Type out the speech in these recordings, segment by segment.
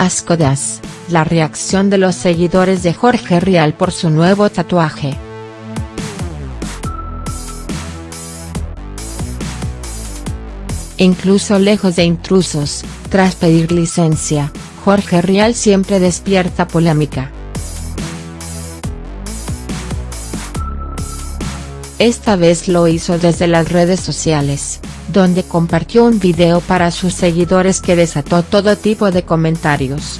Ascodas, la reacción de los seguidores de Jorge Rial por su nuevo tatuaje. Incluso lejos de intrusos, tras pedir licencia, Jorge Rial siempre despierta polémica. Esta vez lo hizo desde las redes sociales, donde compartió un video para sus seguidores que desató todo tipo de comentarios.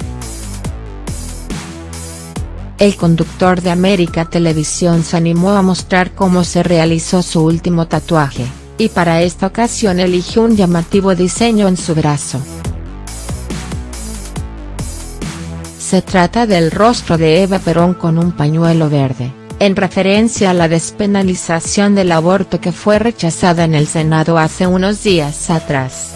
El conductor de América Televisión se animó a mostrar cómo se realizó su último tatuaje, y para esta ocasión eligió un llamativo diseño en su brazo. Se trata del rostro de Eva Perón con un pañuelo verde en referencia a la despenalización del aborto que fue rechazada en el Senado hace unos días atrás.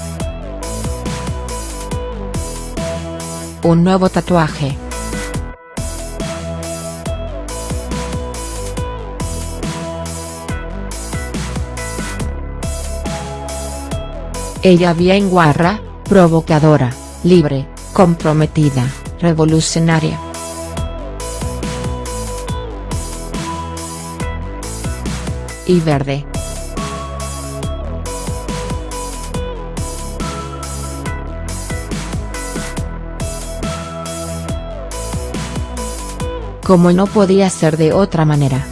Un nuevo tatuaje. Ella bien guarra, provocadora, libre, comprometida, revolucionaria. Y verde. Como no podía ser de otra manera.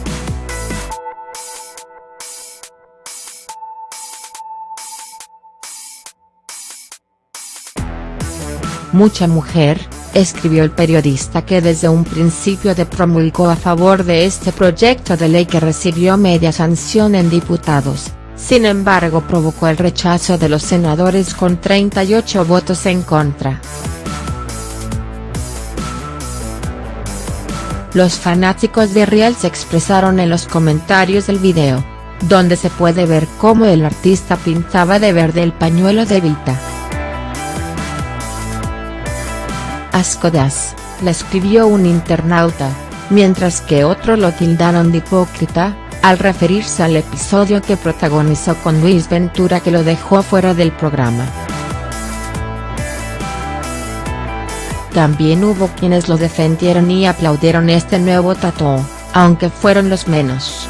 Mucha mujer, escribió el periodista que desde un principio de promulgó a favor de este proyecto de ley que recibió media sanción en diputados, sin embargo provocó el rechazo de los senadores con 38 votos en contra. Los fanáticos de Riel se expresaron en los comentarios del video, donde se puede ver cómo el artista pintaba de verde el pañuelo de Vita. Ascodas, le escribió un internauta, mientras que otros lo tildaron de hipócrita, al referirse al episodio que protagonizó con Luis Ventura que lo dejó fuera del programa. También hubo quienes lo defendieron y aplaudieron este nuevo tatuaje, aunque fueron los menos.